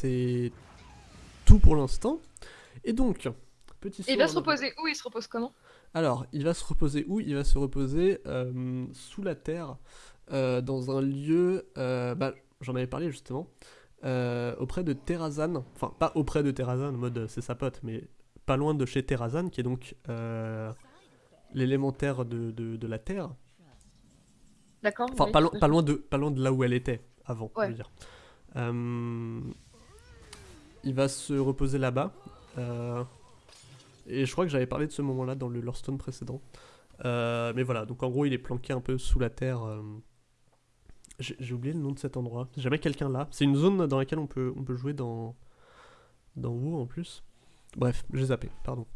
c'est tout pour l'instant. Et donc, petit Et il va se reposer où? Il se repose comment? Alors, il va se reposer où? Il va se reposer euh, sous la terre, euh, dans un lieu, euh, bah, j'en avais parlé justement, auprès de Terrazan. Enfin, pas auprès de Terrazan, en mode c'est sa pote, mais pas loin de chez Terrazan, qui est donc l'élémentaire de, de- de la Terre. D'accord. Enfin, oui. pas, lo- pas loin de, pas loin de là où elle était avant, je Ouais. veux dire. Il va se reposer là-bas. euh, et je crois que j'avais parlé de ce moment-là dans le Lorestone précédent. Euh, mais voilà, donc en gros, il est planqué un peu sous la terre. euh, J'ai oublié le nom de cet endroit. Jamais quelqu'un là. C'est une zone dans laquelle on peut, on peut jouer dans, dans WoW en plus. Bref, j'ai zappé, pardon.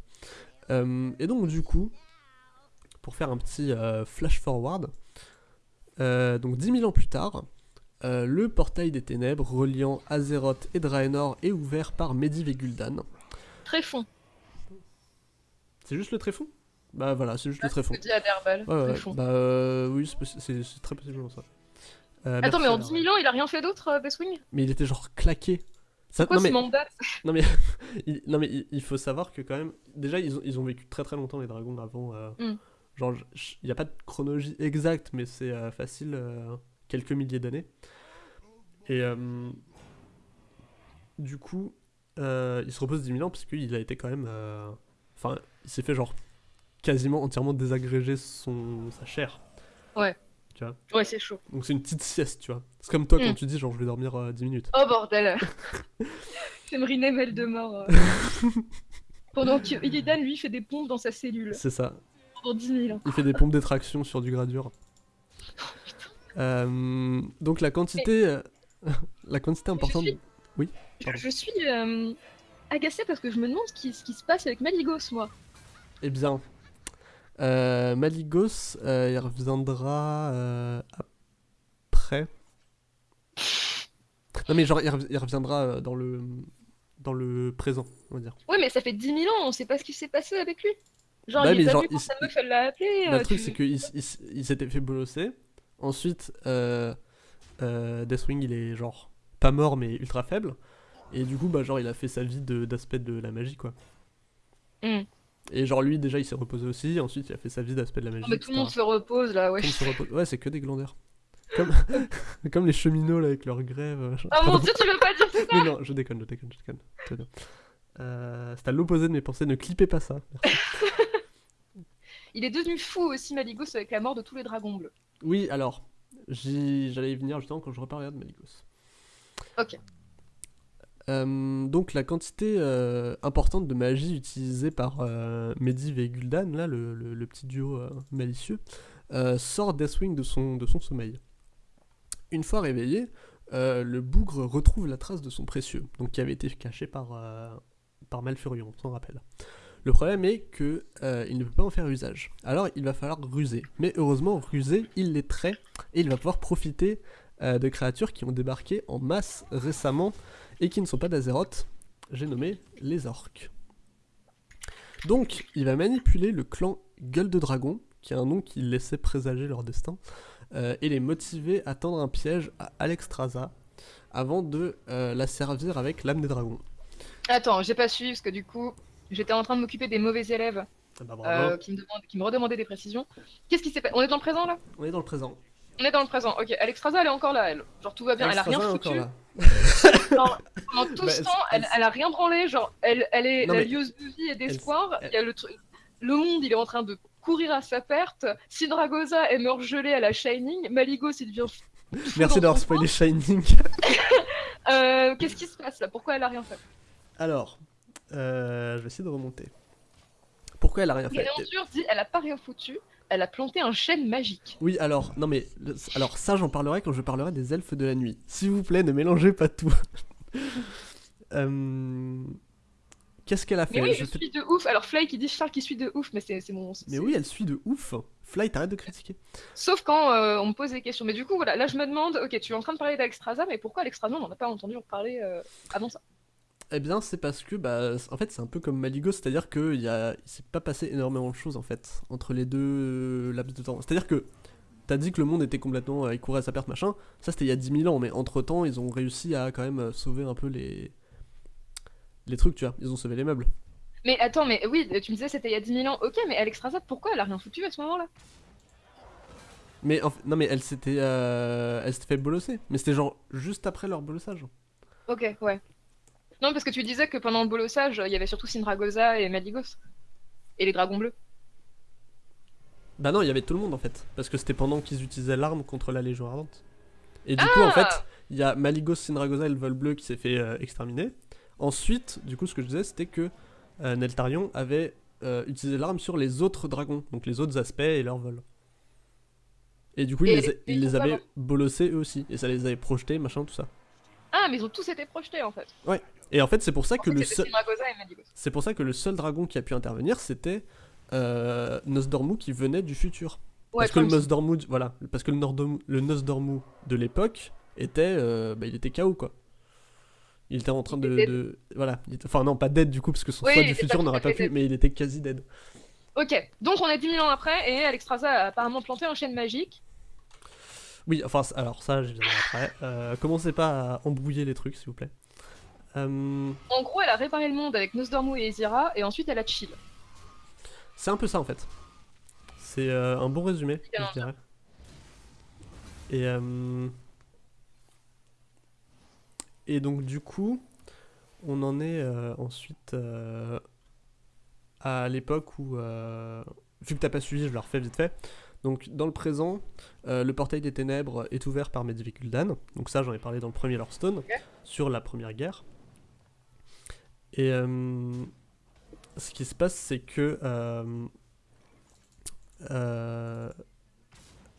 Et donc, du coup, pour faire un petit flash forward, donc 10 000 ans plus tard, euh, le portail des ténèbres reliant Azeroth et Draenor est ouvert par Medivh et Gul'dan. Tréfond. C'est juste le tréfond Bah voilà, c'est juste le tréfond. Je dis à Derbal. Ouais, ouais, Tréfond. bah euh, oui, c'est très possiblement ça. Euh, Attends, mais en merci, 10 000 ans, il a rien fait d'autre, euh, Bestwing Mais il était genre claqué. Ça, Quoi non, ce mais, mandat? Non, mais, il, non mais il, il faut savoir que quand même, déjà ils ont, ils ont vécu très très longtemps les dragons avant. euh, Mm. Genre, il n'y a pas de chronologie exacte, mais c'est facile, quelques milliers d'années. Et euh, du coup, euh, il se repose 10 000 ans parce qu'il a été quand même... euh, Enfin, il s'est fait genre quasiment entièrement désagréger son, sa chair. Ouais, c'est chaud. Donc c'est une petite sieste, tu vois. C'est comme toi quand Mm. tu dis genre je vais dormir euh, 10 minutes. Oh bordel J'aimerais mêle de mort. euh. Pendant que Illidan, lui, fait des pompes dans sa cellule. C'est ça. Pendant 10 000 ans. Il fait des pompes d'extraction sur du gradure. Euh, donc la quantité, euh, la quantité importante. suis- Oui. Je, Pardon. je suis euh, agacée parce que je me demande ce qui, ce qui se passe avec Maligos, moi. Eh bien, euh, Maligos, euh, il reviendra euh, après. Non mais genre il, rev- il reviendra dans le dans le présent, on va dire. Ouais, mais ça fait 10 000 ans, on sait pas ce qui s'est passé avec lui. Genre, Bah, il est genre, venu quand il- sa meuf, elle l'a appelé. Bah, le truc tu- c'est qu'il s'était fait bolosser. Ensuite, euh, euh, Deathwing il est genre pas mort mais ultra faible. Et du coup bah genre il a fait sa vie d'aspect de, la magie quoi. Hmm. Et genre lui déjà il s'est reposé aussi. Ensuite il a fait sa vie d'aspect de la magie. Non, mais tout le monde se repose là, ouais. Tout se repose. Ouais c'est que des glandeurs. Comme, comme les cheminots là avec leur grève. machin. Oh mon dieu, tu veux pas dire ça Mais non, je déconne, je déconne, je déconne. Euh, c'est à l'opposé de mes pensées, ne clippez pas ça. Merci. Il est devenu fou aussi, Maligos, avec la mort de tous les dragons bleus. Oui, alors, j'allais y venir justement quand je reparlerai de Maligos. Ok. Euh, donc la quantité euh, importante de magie utilisée par euh, Medivh et Gul'dan, là, le, le- le petit duo malicieux, sort Deathwing de son, de son sommeil. Une fois réveillé, le bougre retrouve la trace de son précieux, donc qui avait été caché par, par Malfurion, on s'en rappelle. Le problème est que euh, il ne peut pas en faire usage. Alors il va falloir ruser. Mais heureusement, ruser, il les trait et il va pouvoir profiter euh, de créatures qui ont débarqué en masse récemment et qui ne sont pas d'Azeroth. J'ai nommé les orques. Donc, il va manipuler le clan Gueule de Dragon, qui est un nom qui laissait présager leur destin, euh, et les motiver à tendre un piège à Alexstrasza avant de euh, la servir avec l'âme des dragons. Attends, j'ai pas suivi parce que du coup, j'étais en train de m'occuper des mauvais élèves Ah bah, euh, qui, me demandent- qui me redemandaient des précisions. Qu'est-ce qui s'est passé? On est dans le présent là? On est dans le présent. On est dans le présent, ok. Alexstrasza, elle est encore là, elle. Genre tout va bien, elle a rien foutu. Genre, pendant tout Bah, ce temps, elle, elle- a rien branlé. Genre, elle, elle est Non, la mais- lieuse de vie et d'espoir. elle- Il y a le. Le monde, il est en train de courir à sa perte. Sindragosa, elle meurt gelée à la Shining. Maligos, il devient. fou Merci d'avoir spoilé Shining. Euh, Qu'est-ce qui se passe là? Pourquoi elle a rien fait? Alors, euh, je vais essayer de remonter. Pourquoi elle a rien fait? Dit elle a pas rien foutu. Elle a planté un chêne magique. Oui, alors, non mais, le- alors ça j'en parlerai quand je parlerai des elfes de la nuit. S'il vous plaît, ne mélangez pas tout. Euh, Qu'est-ce qu'elle a fait? Mais oui, Je suis de ouf. Alors Fly qui dit Charles qui suit de ouf, mais c'est c'est mon. Mais c'est- oui, elle suit de ouf. Fly, t'arrêtes de critiquer. Sauf quand euh, on me pose des questions. Mais du coup, voilà, là je me demande, ok, tu es en train de parler d'Alexstrasza, mais pourquoi Alexstrasza, on n'en a pas entendu parler euh, avant ça? Eh bien, c'est parce que, bah, en fait, c'est un peu comme Maligo, c'est-à-dire qu'il y a... il s'est pas passé énormément de choses, en fait, entre les deux euh, laps de temps. C'est-à-dire que t'as dit que le monde était complètement. euh, il courait à sa perte, machin. Ça, c'était il y a 10 000 ans, mais entre temps, ils ont réussi à quand même euh, sauver un peu les. Les trucs, tu vois. Ils ont sauvé les meubles. Mais attends, mais oui, tu me disais c'était il y a 10 000 ans. Ok, mais Alexstrasza, pourquoi elle a rien foutu à ce moment-là? Mais en fait- non, mais elle s'était. euh, Elle s'était fait bolosser. Mais c'était genre juste après leur bolossage. Ok, ouais. Non, parce que tu disais que pendant le bolossage, il y avait surtout Sindragosa et Maligos. Et les dragons bleus. Bah non, il y avait tout le monde en fait. Parce que c'était pendant qu'ils utilisaient l'arme contre la Légion Ardente. Et du coup, en fait, Ah il y a Maligos, Sindragosa et le vol bleu qui s'est fait euh, exterminer. Ensuite, du coup, ce que je disais, c'était que euh, Neltarion avait euh, utilisé l'arme sur les autres dragons, donc les autres aspects et leur vol. Et du coup, il Et- les, a- il les avait bolossés eux aussi. Et ça les avait projetés, machin, tout ça. Ah, mais ils ont tous été projetés en fait. Et en fait, c'est pour ça que le seul. Sindragosa et Maligos. C'est pour ça que le seul dragon qui a pu intervenir, c'était euh, Nosdormu qui venait du futur. Ouais, parce que le Nosdormu, voilà, parce que le, le Nosdormu de l'époque était, euh, bah, il était KO quoi. Il était en train de, voilà, était- enfin non pas dead du coup parce que son Oui, il du futur n'aurait pas pu, dead. mais il était quasi dead. Ok, donc on est 10 000 ans après et Alexstrasza a apparemment planté un chêne magique. Oui, enfin alors ça, je viendrai après. Euh, commencez pas à embrouiller les trucs s'il vous plaît. Euh, En gros, elle a réparé le monde avec Nosdormu et Ezira et ensuite elle a chill. c'est un peu ça en fait. C'est euh, un bon résumé, Bien je dirais. Et euh, et donc du coup, on en est ensuite à l'époque où, euh, vu que t'as pas suivi, je le refais vite fait. Donc dans le présent, euh, le portail des ténèbres est ouvert par Medivh Gul'dan. Donc ça, j'en ai parlé dans le premier Hearthstone, Ok. sur la première guerre. Et euh, ce qui se passe, c'est que euh, euh,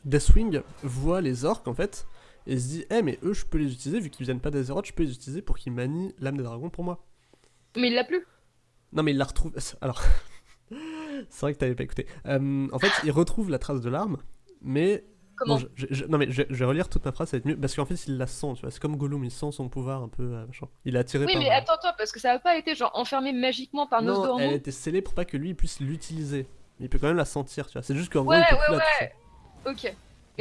Deathwing voit les orques en fait et se dit, eh mais eux, je peux les utiliser vu qu'ils viennent pas d'Azeroth, je peux les utiliser pour qu'ils manient l'âme des dragons pour moi. Mais il l'a plus. Non, mais il la retrouve. Alors, c'est vrai que t'avais pas écouté. Euh, en fait, il retrouve la trace de l'arme, mais. Comment Bon, je- je- non, mais je, je vais relire toute ma phrase, ça va être mieux. Parce qu'en fait, il la sent, tu vois. C'est comme Gollum, il sent son pouvoir un peu. euh, machin. Il est attiré Oui, par. mais attends, toi, parce que ça a pas été genre enfermé magiquement par non, Nosdormu. elle était scellée pour pas que lui puisse l'utiliser. Il peut quand même la sentir, tu vois. C'est juste qu'en Ouais, gros, il peut ouais, ouais. Ok. Et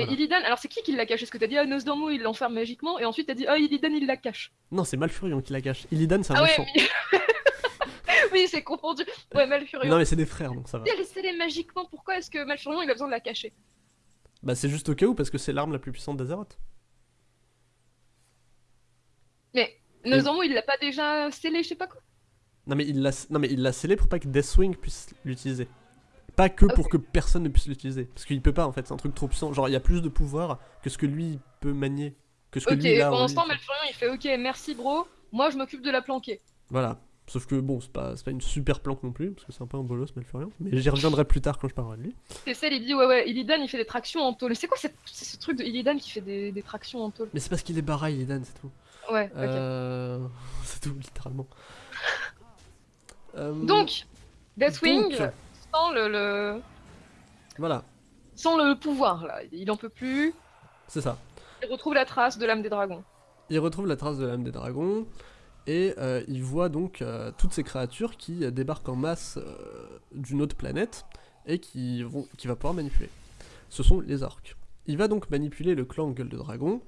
Voilà. Illidan, alors c'est qui qui l'a caché? Parce que t'as dit, ah, Nosdormu il l'enferme magiquement, et ensuite t'as dit, ah, Illidan il la cache. Non, c'est Malfurion qui la cache. Illidan, c'est un Ah méchant. ouais, oui, oui c'est confondu. Ouais, Malfurion. Non, mais c'est des frères, donc ça va. Si elle est scellée magiquement, pourquoi est-ce que Malfurion il a besoin de la cacher? Bah, c'est juste au cas où, parce que c'est l'arme la plus puissante d'Azeroth. Mais Nosdormu il l'a pas déjà scellé, je sais pas quoi Non mais il l'a non mais il l'a scellé pour pas que Deathwing puisse l'utiliser. Pas que pour que personne ne puisse l'utiliser parce qu'il peut pas en fait, c'est un truc trop puissant. Genre il y a plus de pouvoir que ce que lui peut manier, que ce que Ok, pendant lui, tu vois. Malfurion il fait, ok, merci bro, moi je m'occupe de la planquer. Voilà. Sauf que bon, c'est pas, pas une super planque non plus parce que c'est un peu un bolos Malfurion, mais j'y reviendrai plus tard quand je parlerai de lui. C'est celle, il dit, ouais, ouais, Illidan il fait des tractions en tôle. C'est quoi cette- ce truc de Illidan qui fait des, des tractions en tôle? Mais c'est parce qu'il est baraille Illidan, c'est tout. Ouais, ok. Euh... c'est tout littéralement. Euh, Donc, Deathwing, donc, sans le, le- voilà, sans le pouvoir là, il en peut plus, c'est ça. il retrouve la trace de l'âme des dragons. Il retrouve la trace de l'âme des dragons et euh, il voit donc euh, toutes ces créatures qui euh, débarquent en masse d'une autre planète et qui vont, qui va pouvoir manipuler. Ce sont les orques. Il va donc manipuler le clan Gueule de Dragon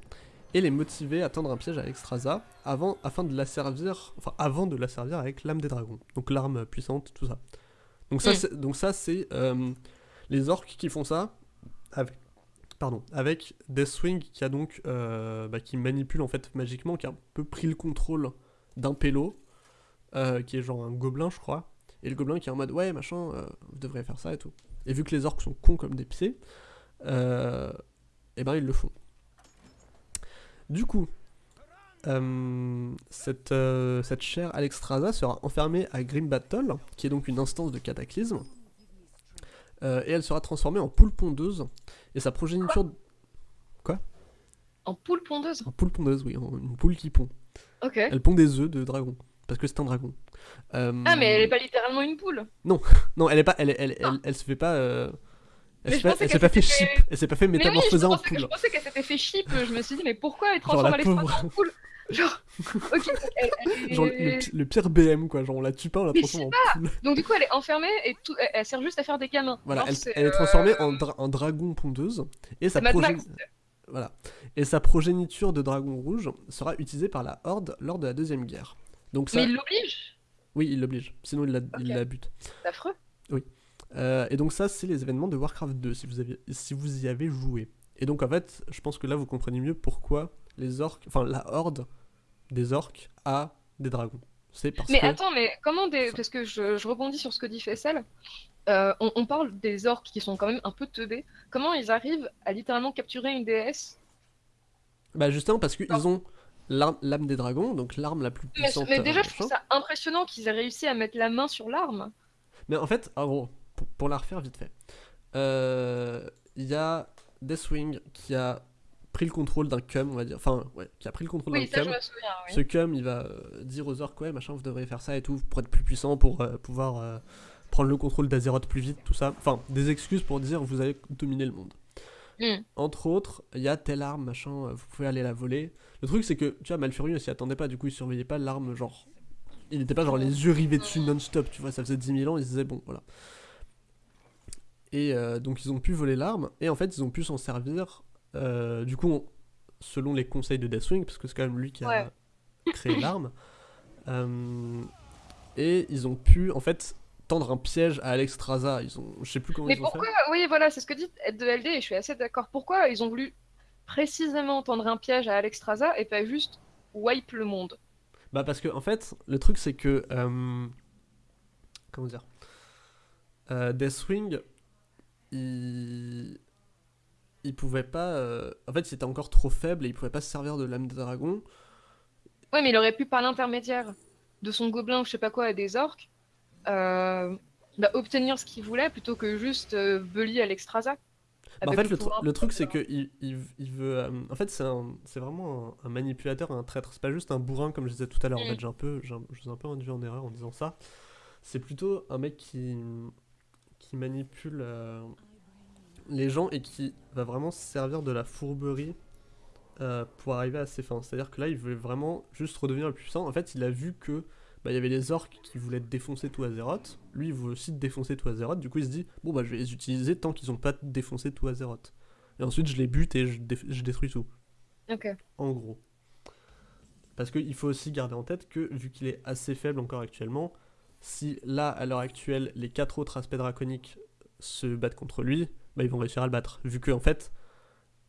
et les motiver à tendre un piège à Alexstrasza avant, afin de la servir, enfin avant de la servir avec l'âme des dragons, donc l'arme puissante, tout ça. Donc ça, Mm. c'est, donc ça c'est euh, les orques qui font ça avec, pardon, avec Deathwing qui a donc euh, bah, qui manipule en fait magiquement, qui a un peu pris le contrôle d'un pélo, euh, qui est genre un gobelin je crois, et le gobelin qui est en mode ouais machin, euh, vous devriez faire ça et tout. Et vu que les orques sont cons comme des pieds, euh, et ben ils le font. Du coup, euh, cette, cette chère Alexstrasza sera enfermée à Grim Battle, qui est donc une instance de cataclysme, et elle sera transformée en poule pondeuse, et sa progéniture... En poule pondeuse? En poule pondeuse, oui, en- une poule qui pond. Ok. Elle pond des œufs de dragon, parce que c'est un dragon. Euh, Ah, mais elle est pas littéralement une poule. Non, elle est pas, elle, elle, elle, elle, se fait pas... euh, Elle Mais s'est je pas, pensais elle s'est qu'elle pas fait s'était chip, elle s'est pas fait Mais oui, je métamorphoser en pensais, que- je poule. pensais qu'elle s'était fait chip. Je me suis dit, mais pourquoi elle transforme la Alexstrasza pauvre. en poule Genre, ok, elle, elle Genre le, pi- le pire BM, quoi. Genre on la tue pas, on la Mais transforme en poule. Donc du coup, elle est enfermée et tout, elle, elle sert juste à faire des gamins. Voilà, Genre, elle, c'est, elle est euh, transformée en, dra- en dragon pondeuse. Et sa, c'est Mad Max. Voilà. et sa progéniture de dragon rouge sera utilisée par la Horde lors de la Deuxième Guerre. Donc ça, Mais il l'oblige? Oui, il l'oblige. Sinon, il la, il la bute. C'est affreux. Euh, et donc ça, c'est les événements de Warcraft 2, si vous, avez, si vous y avez joué. Et donc en fait, je pense que là, vous comprenez mieux pourquoi les orques, enfin la horde des orques a des dragons. C'est parce Mais que... attends, mais comment des... Parce que je, je rebondis sur ce que dit Fessel. Euh, on, on parle des orques qui sont quand même un peu teubés. Comment ils arrivent à littéralement capturer une déesse? Bah justement parce qu'ils ont l'âme des dragons, donc l'arme la plus puissante. mais euh, déjà, je trouve ça impressionnant qu'ils aient réussi à mettre la main sur l'arme. Mais en fait, en gros, pour, pour la refaire vite fait, euh, il y a Deathwing qui a pris le contrôle d'un cum, on va dire. Enfin, ouais, qui a pris le contrôle Oui, d'un cum. me souviens. Oui. Ce cum, il va euh, dire aux orques, ouais, machin, vous devriez faire ça et tout, pour être plus puissant, pour euh, pouvoir euh, prendre le contrôle d'Azeroth plus vite, tout ça. Enfin, des excuses pour dire, vous allez dominer le monde. Hmm. Entre autres, il y a telle arme, machin, vous pouvez aller la voler. Le truc, c'est que, tu vois, Malfurion, il s'y attendait pas, du coup, il surveillait pas l'arme, genre. Il n'était pas genre les yeux rivés dessus non-stop, tu vois, ça faisait 10 000 ans, il se disait, bon, voilà. Et euh, donc, ils ont pu voler l'arme, et en fait, ils ont pu s'en servir, euh, du coup, on- selon les conseils de Deathwing, parce que c'est quand même lui qui a Ouais. créé l'arme. Euh, et ils ont pu, en fait, tendre un piège à Alexstrasza. Ils ont, je sais plus comment Mais ils ont pourquoi fait. Oui, voilà, c'est ce que dit de LD et je suis assez d'accord. Pourquoi ils ont voulu précisément tendre un piège à Alexstrasza et pas juste wipe le monde? Bah parce que en fait, le truc c'est que euh, comment dire, euh, Deathwing, il il pouvait pas, euh, en fait, il était encore trop faible et il pouvait pas se servir de l'âme des dragons. Ouais, mais il aurait pu, par l'intermédiaire de son gobelin ou je sais pas quoi et des orques, euh, bah, obtenir ce qu'il voulait plutôt que juste euh, bully Alexstrasza. Bah, en Avec fait, le, tru- pouvoir le truc c'est de- que il, il, il veut, euh, en fait, c'est un- c'est vraiment un, un manipulateur, un traître. C'est pas juste un bourrin comme je disais tout à l'heure. En Mm. fait, j'ai un peu, j'ai un- je vous ai un peu induit en erreur en disant ça. C'est plutôt un mec qui qui manipule euh, les gens et qui va vraiment se servir de la fourberie euh, pour arriver à ses fins. C'est-à-dire que là, il veut vraiment juste redevenir le puissant. En fait, il a vu que bah, il y avait les orques qui voulaient défoncer tout Azeroth. Lui, il veut aussi défoncer tout Azeroth. Du coup, il se dit bon bah je vais les utiliser tant qu'ils ont pas défoncé tout Azeroth. Et ensuite, je les bute et je, détruis tout. Ok. En gros. Parce qu'il faut aussi garder en tête que, vu qu'il est assez faible encore actuellement, si là, à l'heure actuelle, les quatre autres aspects draconiques se battent contre lui, bah, ils vont réussir à le battre. Vu que, en fait,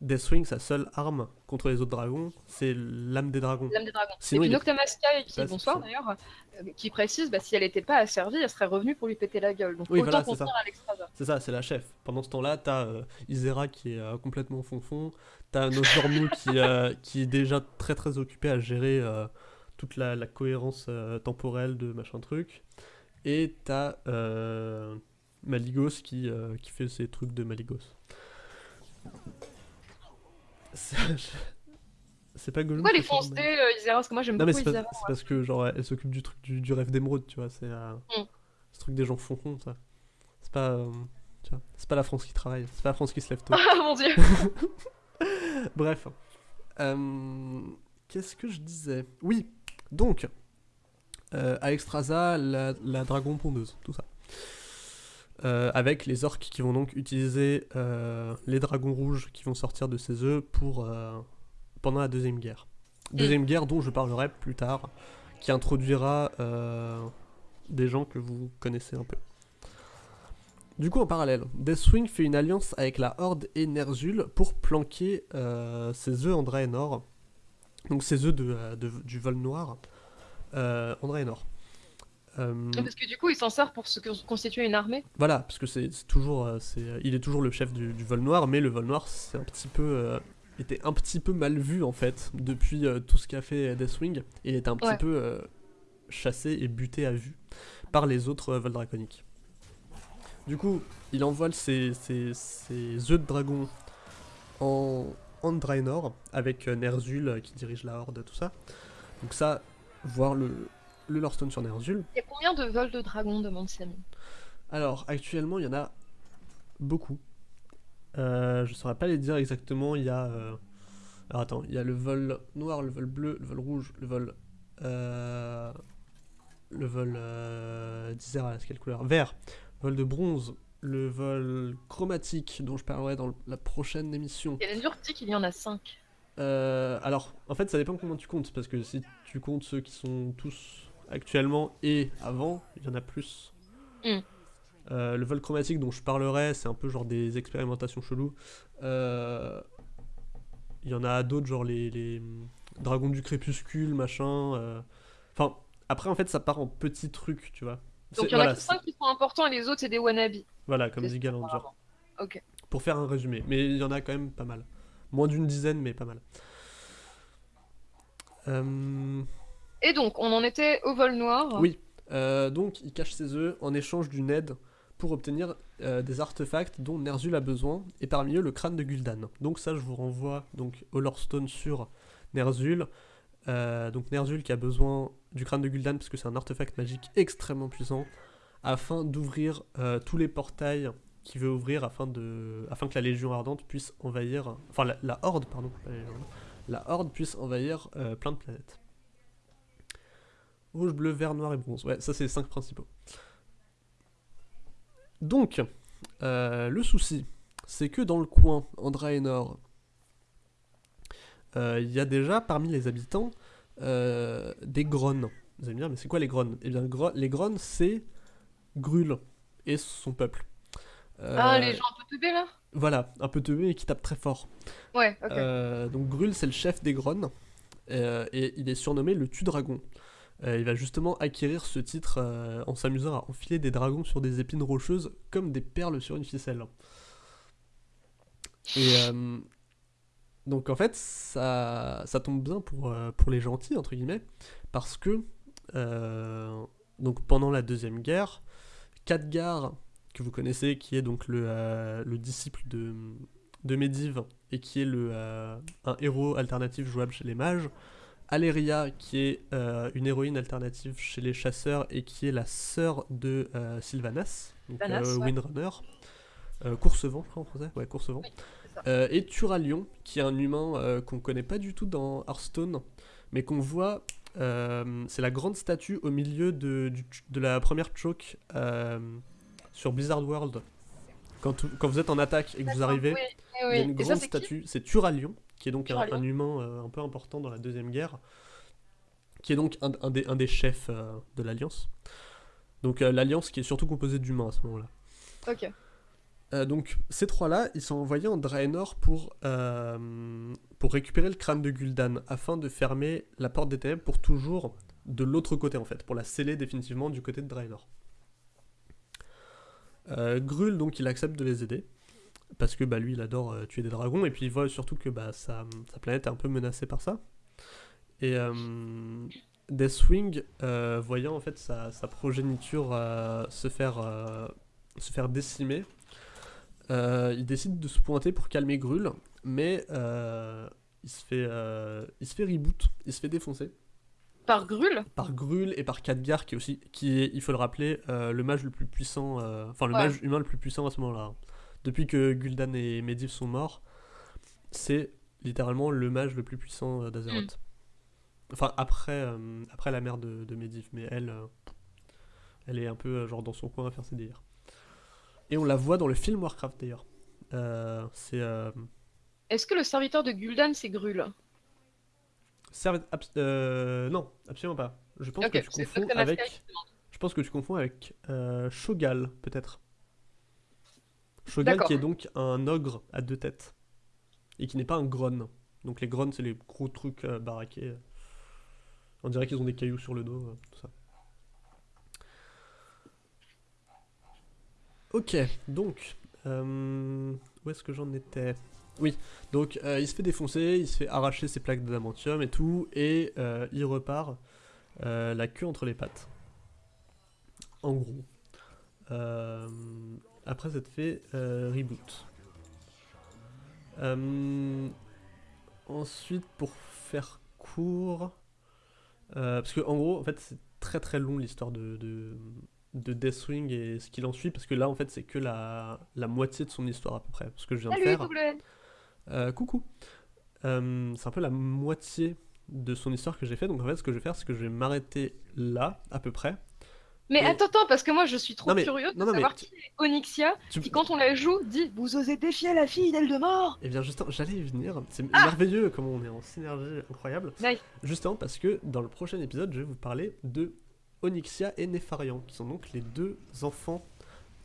Deathwing, sa seule arme contre les autres dragons, c'est l'âme des dragons. L'âme des dragons. Sinon, et puis qui, bonsoir d'ailleurs, euh, qui précise, bah, si elle n'était pas asservie, elle serait revenue pour lui péter la gueule. Donc Oui, autant voilà, contenir. Alexstrasza. C'est ça, c'est la chef. Pendant ce temps-là, t'as euh, Isera qui est euh, complètement fonfon, t'as Nosdormu qui, euh, qui est déjà très très occupé à gérer toute la, la cohérence temporelle de machin truc, et t'as Maligos qui, euh, qui fait ses trucs de Maligos. C'est pas Gollum Pourquoi les fonce Maligos euh, Isera Parce que moi j'aime mais beaucoup c'est Isera. c'est parce que genre elle s'occupe du truc du, du rêve d'émeraude, tu vois, c'est euh, Mm. ce truc des gens fonfons ça. C'est pas euh, c'est pas la France qui travaille, c'est pas la France qui se lève tôt. Ah mon dieu Bref. Euh, Qu'est-ce que je disais? Oui, donc Alexstrasza, la, la dragon pondeuse, tout ça. Euh, avec les orques qui vont donc utiliser euh, les dragons rouges qui vont sortir de ces œufs pour euh, pendant la deuxième guerre. Deuxième guerre dont je parlerai plus tard, qui introduira des gens que vous connaissez un peu. Du coup, en parallèle, Deathwing fait une alliance avec la Horde et Ner'zhul pour planquer ses œufs en Draenor. Donc ses œufs de, de- du vol noir euh, en Draenor. Euh, Parce que du coup, il s'en sert pour se constituer une armée. voilà, parce que c'est toujours, euh, c'est, euh, il est toujours le chef du, du vol noir, mais le vol noir, c'est un petit peu, euh, était un petit peu mal vu en fait depuis euh, tout ce qu'a fait Deathwing. Il était un petit Ouais. peu chassé et buté à vue par les autres vols draconiques. Du coup, il envole ses, ses, ses œufs de dragon en, en Draenor avec Ner'zhul euh, qui dirige la Horde, tout ça. Donc ça, voir le, le Lorestone sur Ner'zhul. Il y a combien de vols de dragons demande Samy? Alors, actuellement, il y en a beaucoup. Euh, je saurais pas les dire exactement. Il y a, euh, Alors attends, il y a le vol noir, le vol bleu, le vol rouge, le vol. Euh, le vol. D'Isera, c'est quelle couleur? Vert. Vol de bronze, le vol chromatique dont je parlerai dans la prochaine émission. Et dit qu'il y en a 5. Euh, alors, en fait, ça dépend comment tu comptes, parce que si tu comptes ceux qui sont tous actuellement et avant, il y en a plus. Mm. Euh, le vol chromatique dont je parlerai, c'est un peu genre des expérimentations cheloues. Euh, il y en a d'autres, genre les, les, dragons du crépuscule, machin. Enfin, après, en fait, ça part en petits trucs, tu vois. Donc il y en a 5 qui sont importants et les autres, c'est des wannabes. Voilà, comme dit Galanger. Ok. Pour faire un résumé. Mais il y en a quand même pas mal. Moins d'une dizaine, mais pas mal. Euh, Et donc, on en était au vol noir. Oui. Euh, donc, il cache ses œufs en échange d'une aide pour obtenir euh, des artefacts dont Ner'zhul a besoin, et parmi eux le crâne de Gul'dan. Donc ça, je vous renvoie donc au sur Ner'zhul. donc Ner'zhul qui a besoin du crâne de Gul'dan parce que c'est un artefact magique extrêmement puissant, afin d'ouvrir tous les portails qui veut ouvrir afin, de, afin que la Légion Ardente puisse envahir, enfin la, Horde, pardon, la, Horde puisse envahir euh, plein de planètes. Rouge, bleu, vert, noir et bronze. Ouais, ça c'est les 5 principaux. Donc, euh, le souci, c'est que dans le coin, en Draenor, euh, il y a déjà parmi les habitants des grones. Vous allez me dire, mais c'est quoi les grones? Eh bien, les grones, c'est Grul et son peuple. Ah, les euh, gens un peu teubés là? Voilà, un peu teubés et qui tapent très fort. Ouais, ok. Euh, donc Grul, c'est le chef des Grones, euh, et il est surnommé le Tue-Dragon. Il va justement acquérir ce titre en s'amusant à enfiler des dragons sur des épines rocheuses comme des perles sur une ficelle. Et donc en fait, ça, tombe bien pour, les gentils, entre guillemets, parce que donc pendant la Deuxième Guerre, Khadgar que vous connaissez, qui est donc le, euh, le disciple de, de Medivh et qui est le, euh, un héros alternatif jouable chez les mages. Aléria, qui est euh, une héroïne alternative chez les chasseurs et qui est la sœur de Sylvanas, donc Windrunner. Course-vent, je crois en français. Ouais, Course-vent. et Turalion, qui est un humain qu'on connaît pas du tout dans Hearthstone, mais qu'on voit c'est la grande statue au milieu de, de la première choke sur Blizzard World, quand, quand vous êtes en attaque et que vous arrivez, il y a une grande statue, c'est Turalion, qui est donc un, humain euh, un peu important dans la Deuxième Guerre, qui est donc un, des, un des, chefs euh, de l'Alliance. Donc euh, l'Alliance qui est surtout composée d'humains à ce moment-là. Ok. donc ces trois-là, ils sont envoyés en Draenor pour, pour récupérer le crâne de Gul'dan, afin de fermer la porte des ténèbres pour toujours de l'autre côté en fait, pour la sceller définitivement du côté de Draenor. Grul, donc, il accepte de les aider. Parce que bah, lui, il adore euh, tuer des dragons. Et puis, il voit surtout que bah, sa, planète est un peu menacée par ça. Et euh, Deathwing, voyant en fait sa, progéniture se, faire, se faire décimer, il décide de se pointer pour calmer Grul. Mais il, se fait, il se fait reboot, il se fait défoncer. Par Grul Par Grul et par Khadgar, qui est aussi, qui est, il faut le rappeler, euh, le mage le plus puissant, euh, enfin le mage humain le plus puissant à ce moment-là. Depuis que Gul'dan et Medivh sont morts, c'est littéralement le mage le plus puissant euh, d'Azeroth. Mm. Enfin, après, après la mère de, de Medivh, mais elle, elle est un peu genre dans son coin à faire ses délires. Et on la voit dans le film Warcraft d'ailleurs. c'est. Est-ce que le serviteur de Gul'dan c'est Grul? Euh, non, absolument pas. Je pense que tu confonds avec. Je pense que tu confonds avec euh, Shogal, peut-être. Shogal qui est donc un ogre à deux têtes. Et qui n'est pas un gron. Donc les grons, c'est les gros trucs euh, baraqués. On dirait qu'ils ont des cailloux sur le dos, tout ça. Ok, donc. où est-ce que j'en étais? Oui, donc euh, il se fait défoncer, il se fait arracher ses plaques d'adamantium et tout, et euh, il repart euh, la queue entre les pattes. En gros. Après cette fait reboot. ensuite, pour faire court, parce que en gros, en fait, c'est très très long l'histoire de, de, Deathwing et ce qu'il en suit, parce que là, en fait, c'est que la, la moitié de son histoire à peu près, ce que je viens de faire. Euh, coucou. euh, c'est un peu la moitié de son histoire que j'ai fait. Donc en fait, ce que je vais faire, c'est que je vais m'arrêter là, à peu près. Mais attends, attends, parce que moi je suis trop Non, mais- curieuse de non, savoir qui est Onyxia, Tu- qui quand on la joue dit Vous osez défier la fille d'Eldemort Eh bien, justement, j'allais y venir. C'est Ah merveilleux comment on est en synergie incroyable. Nice. Justement parce que dans le prochain épisode, je vais vous parler de Onyxia et Nefarian, qui sont donc les deux enfants.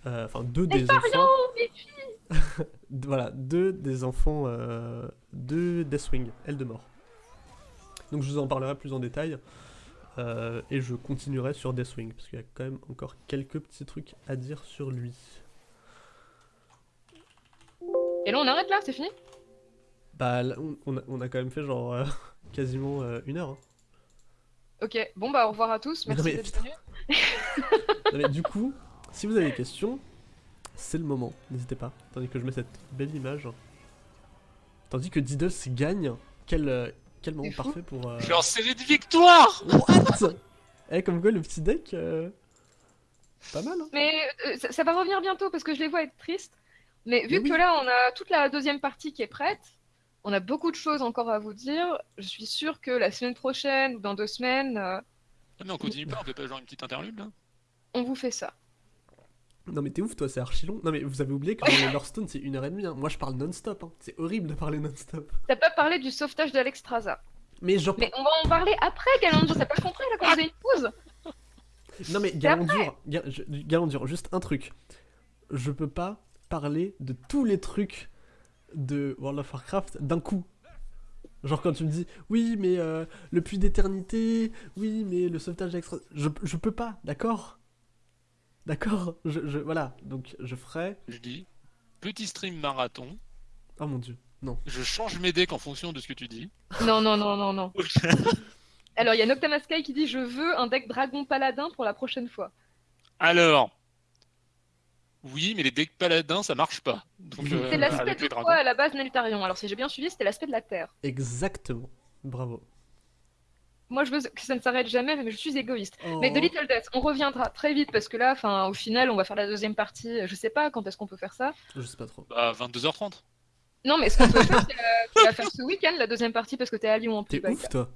euh, Enfin, deux des enfants. les Voilà, deux des enfants euh, de Deathwing, Eldemort. Donc, je vous en parlerai plus en détail. Euh, et je continuerai sur Deathwing, parce qu'il y a quand même encore quelques petits trucs à dire sur lui. Et là on arrête là, c'est fini? Bah, là, on, a, on a quand même fait genre euh, quasiment euh, une heure. hein. Ok, bon bah au revoir à tous, Mais merci d'être venus. Du coup, si vous avez des questions, c'est le moment, n'hésitez pas. Tandis que je mets cette belle image. Tandis que Diddles gagne, quel, quel moment parfait pour... euh, Je suis en série de victoires What? Eh, comme quoi le petit deck, euh, pas mal. Hein Mais euh, ça, ça va revenir bientôt parce que je les vois être tristes. Mais vu Mais oui. que là on a toute la deuxième partie qui est prête, on a beaucoup de choses encore à vous dire. Je suis sûre que la semaine prochaine ou dans deux semaines, euh, Ah, mais on continue pas, on fait pas genre une petite interlude là on vous fait ça. Non mais t'es ouf toi, c'est archi long. Non mais vous avez oublié que les Hearthstone c'est une heure et demie. hein. Moi je parle non-stop. hein. C'est horrible de parler non-stop. T'as pas parlé du sauvetage d'Alexstrasza. Mais genre... Mais on va en parler après, Galandre. T'as pas compris là quand j'ai une pause Non mais Galandur, Ga- je- Galandur, juste un truc. Je peux pas parler de tous les trucs de World of Warcraft d'un coup. Genre quand tu me dis oui mais euh, le puits d'éternité, oui mais le sauvetage extra, je, je peux pas, d'accord? D'accord je, je- Voilà, donc je ferai... Je dis, petit stream marathon, Oh mon dieu, non. je change mes decks en fonction de ce que tu dis. Non, non, non, non, non. Alors il y a Noctamaskai qui dit Je veux un deck dragon paladin pour la prochaine fois. Alors, oui, mais les decks paladins ça marche pas. Donc, C'est euh, l'aspect de les dragons. quoi à la base Neltarion Alors si j'ai bien suivi, c'était l'aspect de la Terre. Exactement. Bravo. Moi je veux que ça ne s'arrête jamais, mais je suis égoïste. Mais Oh. de Little Death, on reviendra très vite parce que là, enfin, au final, on va faire la deuxième partie. Je sais pas quand est-ce qu'on peut faire ça. Je sais pas trop. Bah, 22h30. Non, mais ce qu'on peut faire, c'est la... tu vas faire ce week-end la deuxième partie parce que t'es à Lyon en plus. T'es Baïka. ouf toi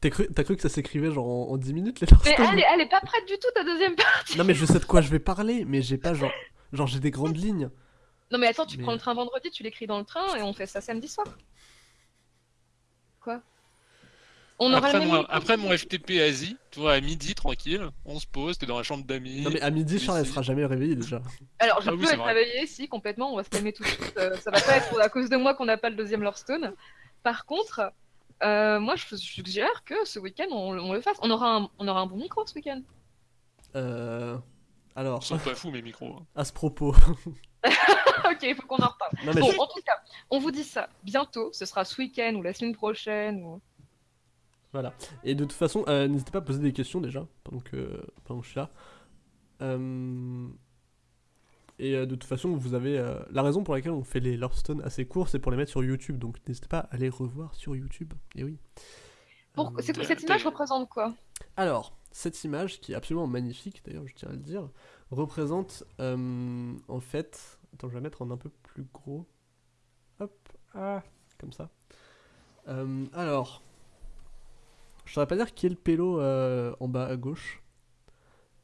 T'as cru, que ça s'écrivait genre en, en 10 minutes les Mais elle est, elle est pas prête du tout ta deuxième partie. Non mais je sais de quoi je vais parler, mais j'ai pas genre... Genre j'ai des grandes lignes. Non mais attends, tu Mais- prends le train vendredi, tu l'écris dans le train et on fait ça samedi soir. Quoi On aura Après mon, micro. après mon FTP Asie, tu vois, à midi, tranquille, on se pose, t'es dans la chambre d'amis. Non mais à midi Charles elle sera jamais réveillée déjà. Alors je Ah peux être réveillée, si complètement, on va se calmer tout de suite. Euh, ça va pas être à cause de moi qu'on n'a pas le deuxième Lorestone. Par contre, euh, moi je suggère que ce week-end on, on le fasse. On aura un, on aura un bon micro ce week-end. Euh... Alors, Ils sont pas fous mes micros. hein. à ce propos. ok, il faut qu'on en reparle. Non mais Bon, je- en tout cas, on vous dit ça bientôt. Ce sera ce week-end ou la semaine prochaine. Ou... Voilà. Et de toute façon, euh, n'hésitez pas à poser des questions déjà, pendant que, pendant que je suis là. Euh, Et euh, de toute façon, vous avez... euh, La raison pour laquelle on fait les Lorestone assez courts, c'est pour les mettre sur YouTube. Donc n'hésitez pas à les revoir sur YouTube. Et oui. Pour... Euh, Cette image représente quoi? Alors, cette image, qui est absolument magnifique, d'ailleurs, je tiens à le dire, représente euh, en fait. Attends, je vais la mettre en un peu plus gros. Hop, ah, comme ça. Alors, je saurais pas dire qui est le pélo euh, en bas à gauche,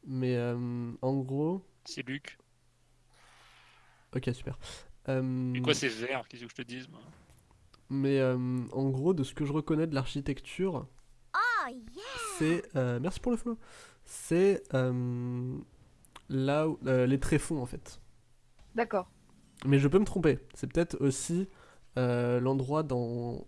mais euh, en gros. C'est Luc. Ok, super. Euh, Et quoi, c'est vert Qu'est-ce que je te dise moi? mais euh, en gros, de ce que je reconnais de l'architecture, Oh yeah! c'est euh, merci pour le follow. C'est euh, là où euh, les tréfonds en fait. D'accord. Mais je peux me tromper. C'est peut-être aussi euh, l'endroit dans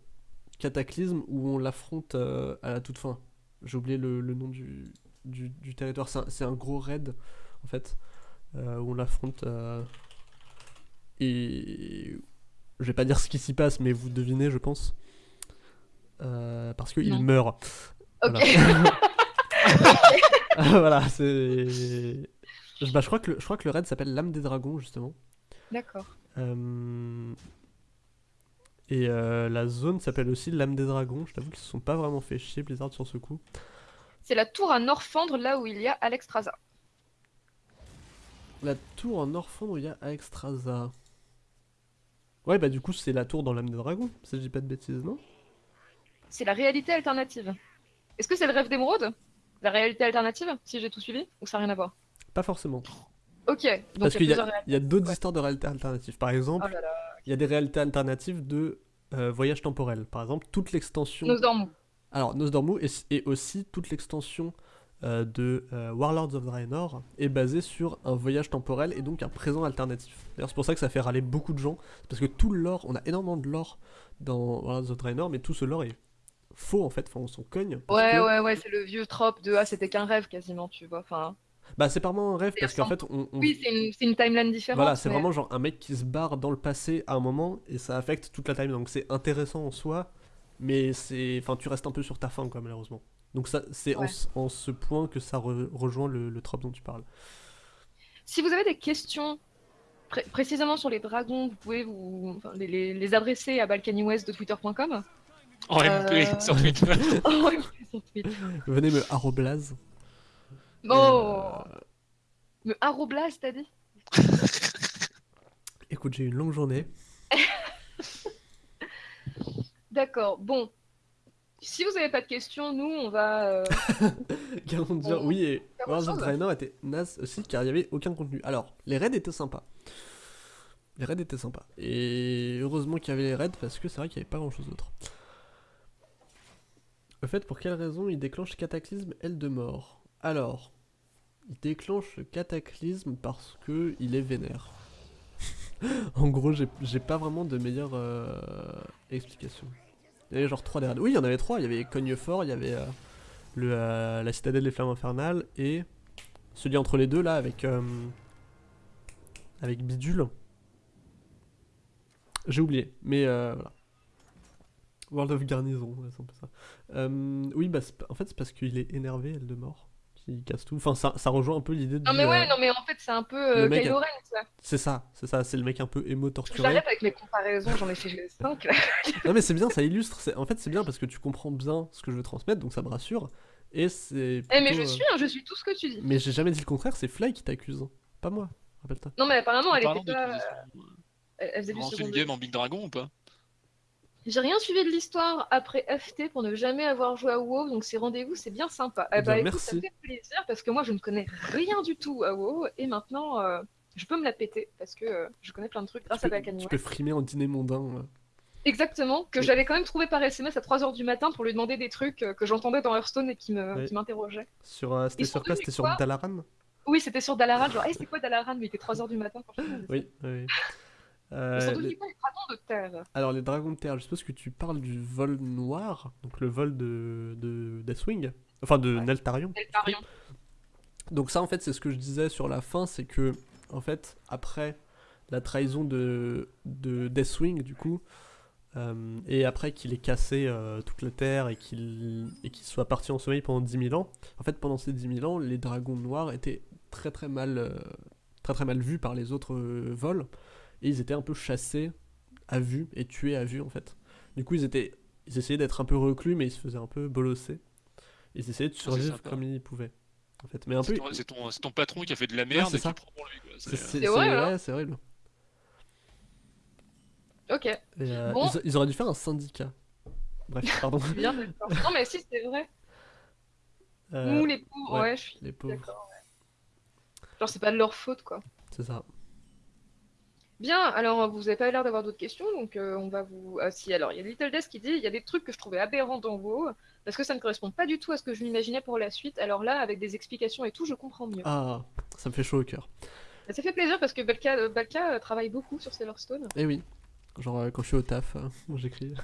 Cataclysme où on l'affronte euh, à la toute fin. J'ai oublié le, le nom du, du, du territoire. C'est un, gros raid en fait euh, où on l'affronte euh, et je vais pas dire ce qui s'y passe, mais vous devinez, je pense. Parce qu'il meurt. Voilà, c'est. Bah, je, crois que le, je crois que le raid s'appelle l'âme des dragons, justement. D'accord. Et euh, la zone s'appelle aussi l'âme des dragons. Je t'avoue qu'ils se sont pas vraiment fait chier, Blizzard, sur ce coup. C'est la tour à Norfandre, là où il y a Alexstrasza. La tour en Orphandre où il y a Aexstrasza. Ouais, bah du coup, c'est la tour dans l'âme des dragons, si je dis pas de bêtises, non? C'est la réalité alternative. Est-ce que c'est le rêve d'émeraude? La réalité alternative, si j'ai tout suivi? Ou ça n'a rien à voir? Pas forcément. Ok, donc Parce il qu'il y y a d'autres ouais. histoires de réalités alternatives. Par exemple, Oh il y a des réalités alternatives de euh, voyage temporel. Par exemple, toute l'extension. Nos dormons. Alors, Nosdormu et, et aussi toute l'extension euh, de euh, Warlords of Draenor est basée sur un voyage temporel et donc un présent alternatif. D'ailleurs, c'est pour ça que ça fait râler beaucoup de gens. Parce que tout le lore, on a énormément de lore dans Warlords of Draenor, mais tout ce lore est faux en fait. Enfin, on s'en cogne. Ouais, que- ouais, ouais, c'est le vieux trope de Ah, c'était qu'un rêve quasiment, tu vois. Enfin, Bah, c'est pas vraiment un rêve parce qu'en fait, on. on- oui, c'est une, timeline différente. Voilà, c'est mais- vraiment genre un mec qui se barre dans le passé à un moment et ça affecte toute la timeline. Donc c'est intéressant en soi, mais c'est, enfin, tu restes un peu sur ta fin quoi, malheureusement. Donc ça, c'est en, Ouais. ce- en ce point que ça re- rejoint le, le trope dont tu parles. Si vous avez des questions pré- précisément sur les dragons, vous pouvez vous enfin, les, les- les adresser à balkanywest de twitter.com. En MP Euh. sur Twitter. Oh, oui, sur Twitter. Venez me arroblase. Oh, euh, le arroblase, t'as dit écoute, j'ai eu une longue journée. D'accord, bon. Si vous n'avez pas de questions, nous, on va. euh, Qu'allons dire On- Oui, et autre of. Draenor était naze aussi car il n'y avait aucun contenu. Alors, les raids étaient sympas. Les raids étaient sympas. Et heureusement qu'il y avait les raids parce que c'est vrai qu'il n'y avait pas grand chose d'autre. Au fait, pour quelle raison il déclenche Cataclysme Aile de mort? Alors, il déclenche le Cataclysme parce que il est vénère. en gros, j'ai pas vraiment de meilleure euh, explication. Il y avait genre 3 des raids. Oui, il y en avait 3. Il y avait Cognefort, il y avait euh, euh, la citadelle des flammes infernales et celui entre les deux là avec avec Bidule. J'ai oublié, mais voilà. World of Garnison, c'est un peu ça. Oui, bah en fait c'est parce qu'il est énervé, elle de mort, qui casse tout. Enfin, ça, ça rejoint un peu l'idée de. Non, mais ouais, euh, non, mais en fait, c'est un peu euh, Kylo Ren. C'est ça, c'est ça, c'est le mec un peu émo torturé. J'arrête avec mes comparaisons, j'en ai fait 5. Non mais c'est bien, ça illustre. En fait, c'est bien parce que tu comprends bien ce que je veux transmettre, donc ça me rassure. Et c'est. Eh, mais je euh, suis, hein, je suis tout ce que tu dis. Mais j'ai jamais dit le contraire, c'est Fly qui t'accuse. Pas moi, rappelle-toi. Non, mais apparemment, elle était pas. d'utilisation, Elle, faisait du on fait second game en Big Dragon ou pas? J'ai rien suivi de l'histoire après FT pour ne jamais avoir joué à WoW, donc ces rendez-vous, c'est bien sympa. Eh Eh bah, bien, écoute, ça merci. me fait plaisir parce que moi, je ne connais rien du tout à WoW et maintenant, euh, je peux me la péter parce que euh, je connais plein de trucs grâce tu à Balkany tu peux frimer en dîner mondain. euh. Exactement, que j'avais quand même trouvé par SMS à 3h du matin pour lui demander des trucs euh, que j'entendais dans Hearthstone et qui m'interrogeaient. Sur, euh, c'était sur quoi? C'était sur Dalaran? Oui, c'était sur Dalaran, genre, hey, c'est quoi Dalaran? Mais il était 3h du matin quand je ça. Oui, oui. Euh, Ils sont les- devenus quoi les dragons de terre? Alors, les dragons de terre, je suppose que tu parles du vol noir, donc le vol de, de Deathwing, enfin de Ouais. Neltarion. Eltarion. Donc ça en fait c'est ce que je disais sur la fin, c'est que en fait après la trahison de, de Deathwing du coup, euh, et après qu'il ait cassé euh, toute la Terre et qu'il soit parti en sommeil pendant 10 000 ans, en fait pendant ces 10 000 ans les dragons noirs étaient très très mal, euh, très, très mal vus par les autres vols, et ils étaient un peu chassés à vue et tués à vue en fait. Du coup ils étaient ils essayaient d'être un peu reclus mais ils se faisaient un peu bolosser. Ils essayaient de c'est survivre comme ils pouvaient. En fait. Mais un peu, C'est ton, patron qui a fait de la merde c'est et ça. qui prend pour lui. quoi. C'est C'est- vrai, c'est- ouais, c'est horrible. Ok, Et, euh, Bon. ils, ils auraient dû faire un syndicat. Bref, pardon. bien. Non, mais si, c'est vrai. Euh, Nous, les pauvres, ouais. ouais, je suis les pauvres, ouais. Genre, c'est pas de leur faute, quoi. c'est ça. Bien, alors vous avez pas l'air d'avoir d'autres questions, donc euh, on va vous. Ah si, alors il y a Little Death qui dit il y a des trucs que je trouvais aberrants dans WoW parce que ça ne correspond pas du tout à ce que je m'imaginais pour la suite. Alors là, avec des explications et tout, je comprends mieux. Ah, ça me fait chaud au cœur. Ça fait plaisir parce que Balka, euh, Balka euh, travaille beaucoup sur Sailorstone. Eh oui. Genre euh, quand je suis au taf, euh, j'écris.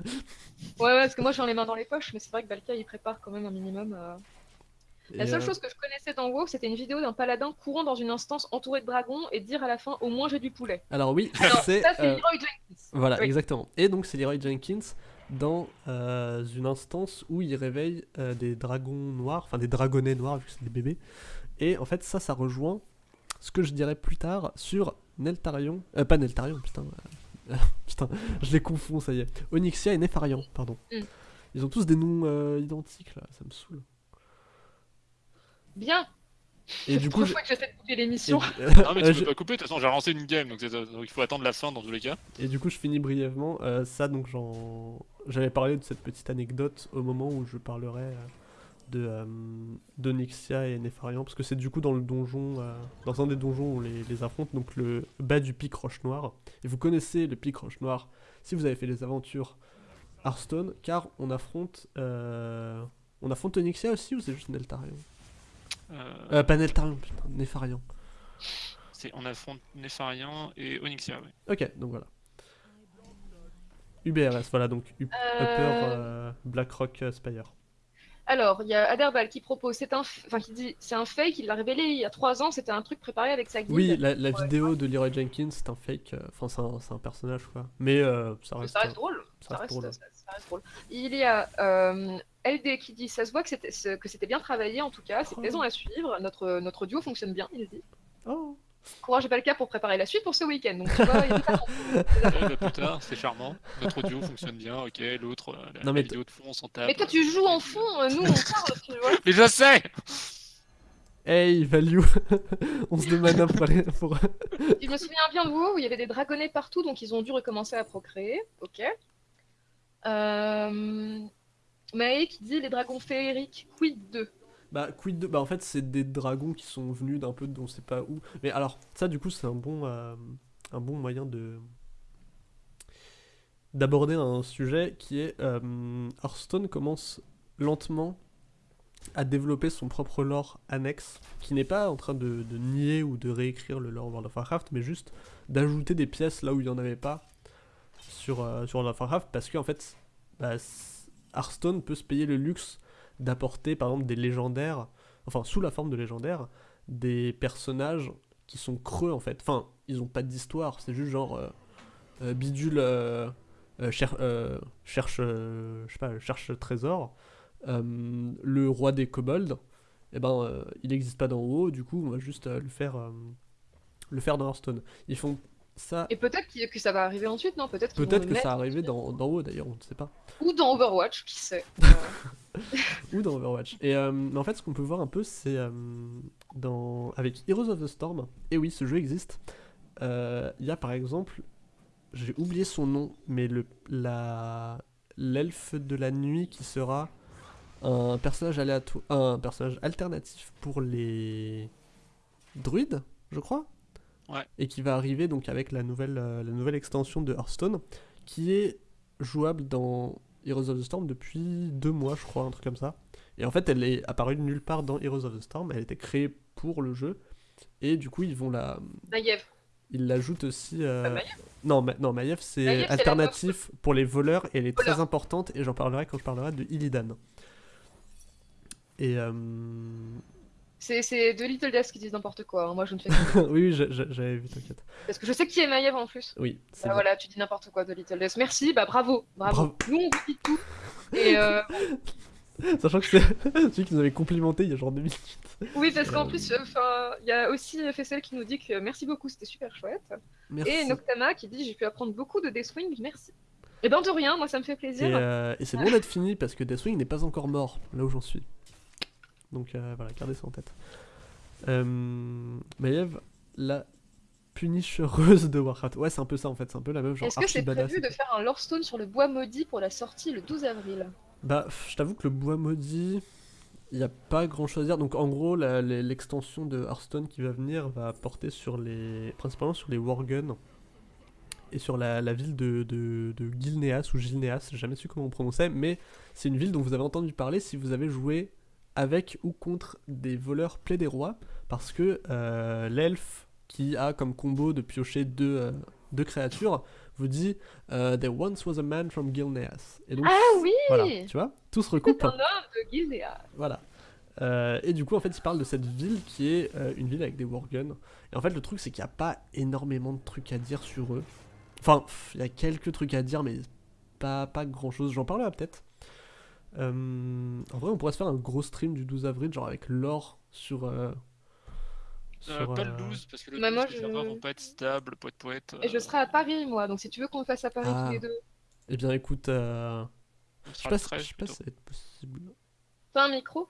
Ouais, ouais, parce que moi j'ai les mains dans les poches, mais c'est vrai que Balka il prépare quand même un minimum. La seule euh, chose que je connaissais dans WoW, c'était une vidéo d'un paladin courant dans une instance entourée de dragons et dire à la fin au moins j'ai du poulet. Alors oui, c'est. ça c'est euh, Leroy Jenkins. Voilà, Oui. exactement. Et donc c'est Leroy Jenkins dans euh, une instance où il réveille euh, des dragons noirs, enfin des dragonnets noirs vu que c'est des bébés. Et en fait ça, ça rejoint ce que je dirais plus tard sur Neltarion, euh, pas Neltarion, putain, putain, je les confonds, ça y est. Onyxia et Nefarian, pardon. Mm. Ils ont tous des noms identiques là, ça me saoule. Bien. Et du coup, je- fois que j'essaie de couper l'émission. euh, Non, mais tu euh, peux je- pas couper, de toute façon, j'ai relancé une game, donc, c'est- donc il faut attendre la fin dans tous les cas. et du coup, je finis brièvement. euh, ça, donc, j'en... j'avais parlé de cette petite anecdote au moment où je parlerai euh, de euh, d'Onyxia et Nefarian, parce que c'est du coup dans le donjon, euh, dans un des donjons où on les, les affronte, donc le bas du pic Roche Noire. Et vous connaissez le pic Roche Noire si vous avez fait les aventures Hearthstone, car on affronte. euh, On affronte Onyxia aussi ou c'est juste Neltarion? Euh, Euh, pas Neltarion, putain, Nefarian. on affronte Nefarian et Onyxia, oui. Ok, donc voilà. UBRS, voilà, donc U- Euh, Upper euh, Blackrock euh, Spire. Alors, il y a Aderbal qui propose, c'est un, enfin qui dit, c'est un fake, il l'a révélé il y a trois ans, c'était un truc préparé avec sa guilde. Oui, la, la Ouais. vidéo de Leroy Jenkins, c'est un fake, enfin c'est un, personnage quoi. Mais euh, ça Mais reste. ça reste drôle. ça Ça reste reste, drôle. ça- ça reste drôle. Il y a euh, LD qui dit, ça se voit que c'était ce- que c'était bien travaillé en tout cas, c'est Oh. plaisant à suivre. Notre notre duo fonctionne bien, il dit. Oh. Courage et pas le cas pour préparer la suite pour ce week-end. Donc tu vois, il pas Ouais, bah, plus tard, c'est charmant. Notre audio fonctionne bien, ok, l'autre, euh, la, Non, mais la vidéo de fond, on s'en tape. Mais toi tu joues en fond, euh, nous on parle, tu vois. Mais je sais Hey, value On se demande pour aller. Pour... Je me souviens bien de WoW où il y avait des dragonnets partout, donc ils ont dû recommencer à procréer. Ok. Euh... Mae qui dit les dragons féeriques, quid 2 Bah, quid de. Bah, en fait, c'est des dragons qui sont venus d'un peu de on sait pas où. Mais alors, ça, du coup, c'est un bon, euh, un moyen de. d'aborder un sujet qui est. euh, Hearthstone commence lentement à développer son propre lore annexe, qui n'est pas en train de, nier ou de réécrire le lore World of Warcraft, mais juste d'ajouter des pièces là où il n'y en avait pas sur, euh, sur World of Warcraft, parce qu'en fait, bah, Hearthstone peut se payer le luxe d'apporter par exemple des légendaires, enfin sous la forme de légendaires, des personnages qui sont creux en fait. Enfin, ils ont pas d'histoire, c'est juste genre euh, euh, bidule euh, euh, cher- cherche, je sais pas, cherche trésor. Le roi des kobolds, eh ben, il n'existe pas dans WoW, du coup, on va juste le faire, le faire dans Hearthstone. Ils font ça. Et peut-être que ça va arriver ensuite, non? Peut-être le que ça arrivait dans, dans WoW d'ailleurs, on ne sait pas. Ou dans Overwatch, qui sait? ou dans Overwatch. Et euh, mais en fait, ce qu'on peut voir un peu, c'est euh, dans avec Heroes of the Storm. Et oui, ce jeu existe. Euh, Il y a par exemple, j'ai oublié son nom, mais le la l'elfe de la nuit qui sera un personnage aléatoire, un personnage alternatif pour les druides, je crois. Ouais. Et qui va arriver donc avec la nouvelle euh, la nouvelle extension de Hearthstone, qui est jouable dans Heroes of the Storm depuis deux mois, je crois, un truc comme ça. Et en fait, elle est apparue de nulle part dans Heroes of the Storm. Elle était créée pour le jeu. Et du coup, ils vont la. Naïef. Ils l'ajoutent aussi. euh, Pas Maiev Non, Ma- non, Maiev, c'est alternatif pour les voleurs et elle est très importante. Et j'en parlerai quand je parlerai de Illidan. Et. euh, C'est de Little Death qui disent n'importe quoi. hein. Moi, je ne fais que... oui, oui, j'a- j'a- j'avais vu, t'inquiète. Parce que je sais qui est Maiev en plus. Oui, Bah voilà, tu dis n'importe quoi de Little Death. Merci, bah bravo, bravo. Bravo. Nous, on vous dit tout. Et euh, Sachant que c'est celui qui nous avait complimenté il y a genre deux minutes. oui, parce qu'en Euh, plus, enfin, il y a aussi Fessel qui nous dit que merci beaucoup, c'était super chouette. Merci. Et Noctama qui dit j'ai pu apprendre beaucoup de Deathwing, merci. Et ben de rien, moi ça me fait plaisir. Et, euh, et c'est bon d'être fini parce que Deathwing n'est pas encore mort, là où j'en suis. Donc euh, voilà, gardez ça en tête. Euh, Maiev, la punicheuse de Warcraft. Ouais, c'est un peu ça en fait, c'est un peu la même genre Est-ce que c'est prévu de faire un lore stone sur le bois maudit pour la sortie le 12 avril? Bah, je t'avoue que le bois maudit, il n'y a pas grand chose à dire. Donc en gros, l'extension de Hearthstone qui va venir va porter sur les. principalement sur les Worguns et sur la, la ville de, de, de Gilneas ou Gilneas, j'ai jamais su comment on prononçait, mais c'est une ville dont vous avez entendu parler si vous avez joué avec ou contre des voleurs plaie des rois, parce que euh, l'elfe qui a comme combo de piocher deux, euh, deux créatures vous dit euh, There once was a man from Gilneas. Et donc, Ah oui voilà, tu vois, tout se C'est recoupe. un homme de Gildea. Voilà. Euh, et du coup, en fait, il parle de cette ville qui est euh, une ville avec des Worguns. Et en fait, le truc, c'est qu'il n'y a pas énormément de trucs à dire sur eux. Enfin, il y a quelques trucs à dire, mais pas, pas grand chose. J'en parlerai peut-être. Euh, en vrai, on pourrait se faire un gros stream du 12 avril, genre avec l'or sur. euh, Euh, sur, pas le 12, parce que le Bah, 12, moi, les je- serveurs vont pas être stables, poète poète. Et je serai à Paris moi, donc si tu veux qu'on le fasse à Paris Ah. tous les deux. Eh bien, écoute, euh, je sais sera pas, si- 13 je sais pas plutôt. si ça va être possible. T'as un micro?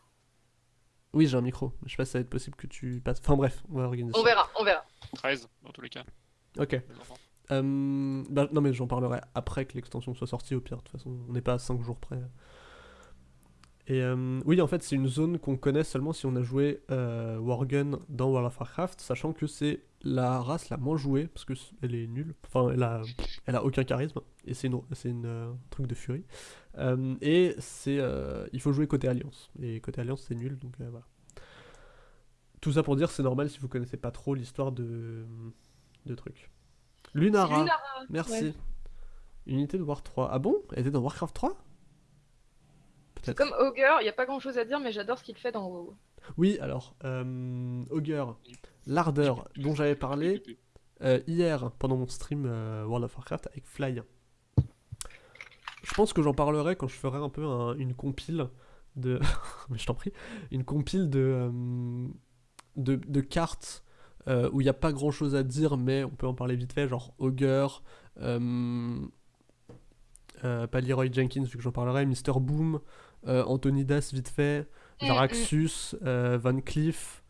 Oui, j'ai un micro. Je sais pas si ça va être possible que tu passes. Enfin bref, on va organiser On ça. verra, on verra. 13 dans tous les cas. Ok. les. Euh, bah, non, mais j'en parlerai après que l'extension soit sortie, au pire. De toute façon, on n'est pas à 5 jours près. Et euh, oui, en fait, c'est une zone qu'on connaît seulement si on a joué euh, Worgen dans World of Warcraft, sachant que c'est la race la moins jouée, parce que elle est nulle. Enfin, elle a, elle a aucun charisme, et c'est une, une euh, truc de furie. Euh, et c'est, il faut jouer côté Alliance, et côté Alliance, c'est nul, donc voilà. Tout ça pour dire, c'est normal si vous connaissez pas trop l'histoire de, de trucs. Lunara. Merci. ouais. Unité de War 3. Ah bon? Elle était dans Warcraft 3 Peut-être. Comme Augur, il n'y a pas grand chose à dire, mais j'adore ce qu'il fait dans WoW. Oui, alors, euh, Augur, l'ardeur dont j'avais parlé euh, hier pendant mon stream euh, World of Warcraft avec Fly. Je pense que j'en parlerai quand je ferai un peu un- une compile de. Mais je t'en prie. Une compile de, euh, de, de cartes où il n'y a pas grand chose à dire, mais on peut en parler vite fait, genre Augur, euh, pas Leroy Jenkins, vu que j'en parlerai, Mr. Boom, euh, Anthony Das vite fait, Mm, Jaraxus, euh, Van Cleef.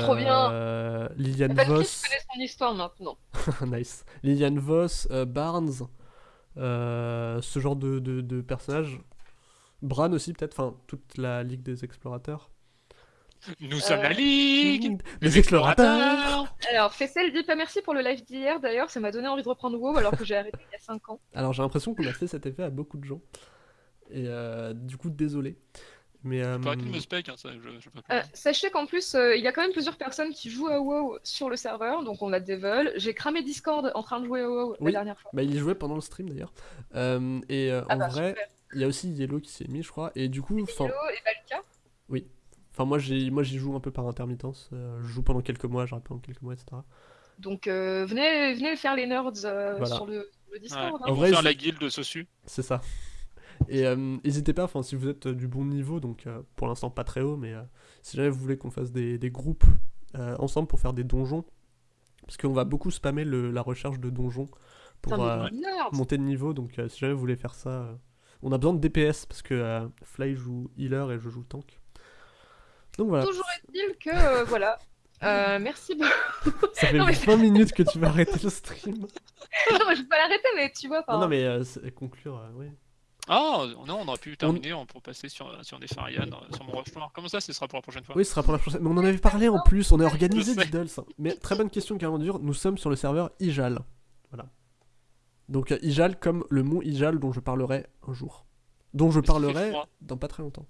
Trop bien. euh, Liliane Voss. connaît son histoire maintenant. nice. Liliane Voss, euh, Barnes, euh, ce genre de, de, de personnages. Bran aussi, peut-être, enfin, toute la Ligue des Explorateurs. Nous sommes la Ligue des Explorateurs Alors, Fessel dit pas merci pour le live d'hier, d'ailleurs, ça m'a donné envie de reprendre WoW alors que j'ai arrêté il y a 5 ans. Alors, j'ai l'impression qu'on a fait cet effet à beaucoup de gens. Et euh, du coup, désolé. Mais. euh, de me spec, hein, ça, je, je peux Euh, sachez qu'en plus, euh, il y a quand même plusieurs personnes qui jouent à WoW sur le serveur, donc on a des vols. J'ai cramé Discord en train de jouer à WoW Oui. la dernière fois. bah, il y jouait pendant le stream d'ailleurs. Euh, et euh, Ah en bah, vrai, il y a aussi Yellow qui s'est mis, je crois. Et du coup, enfin. Hello et Valka. Enfin, moi, j'y joue un peu par intermittence. euh, je joue pendant quelques mois, j'arrête pendant quelques mois, etc. Donc euh, venez, venez faire les nerds euh, Voilà. sur le, le Ouais. Discord. hein. En vrai, faire la guilde Sosu. C'est ça. Et euh, n'hésitez pas, enfin, si vous êtes euh, du bon niveau, donc euh, pour l'instant pas très haut, mais si jamais vous voulez qu'on fasse des, des groupes ensemble pour faire des donjons, parce qu'on va beaucoup spammer le- la recherche de donjons pour Putain, euh, monter de niveau, donc euh, si jamais vous voulez faire ça, euh, on a besoin de DPS, parce que Fly joue healer et je joue tank. Donc voilà, Toujours est-il que, voilà. Merci beaucoup. ça fait Non, mais 20 minutes que tu vas arrêter le stream. non, mais je vais pas l'arrêter, mais tu vois, Non, enfin, non, mais conclure, oui. Ah non, on aurait pu terminer pour passer sur, sur des Farian, sur mon rush noir. Comment ça, ce sera pour la prochaine fois Oui, ce sera pour la prochaine. Mais on en avait parlé en plus, on est organisé. Diddles. Mais très bonne question, Carrément dur. Nous sommes sur le serveur Ijal. Voilà. Donc euh, Ijal comme le mont Ijal dont je parlerai un jour. Dont je parlerai dans pas très longtemps.